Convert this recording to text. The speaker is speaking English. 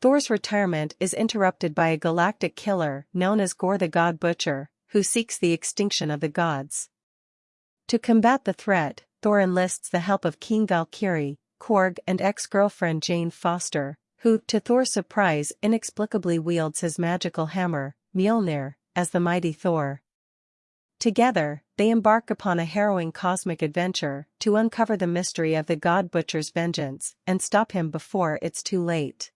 Thor's retirement is interrupted by a galactic killer known as Gorr the God Butcher, who seeks the extinction of the gods. To combat the threat, Thor enlists the help of King Valkyrie, Korg and ex-girlfriend Jane Foster, who, to Thor's surprise inexplicably wields his magical hammer, Mjolnir, as the mighty Thor. Together, they embark upon a harrowing cosmic adventure to uncover the mystery of the God Butcher's vengeance and stop him before it's too late.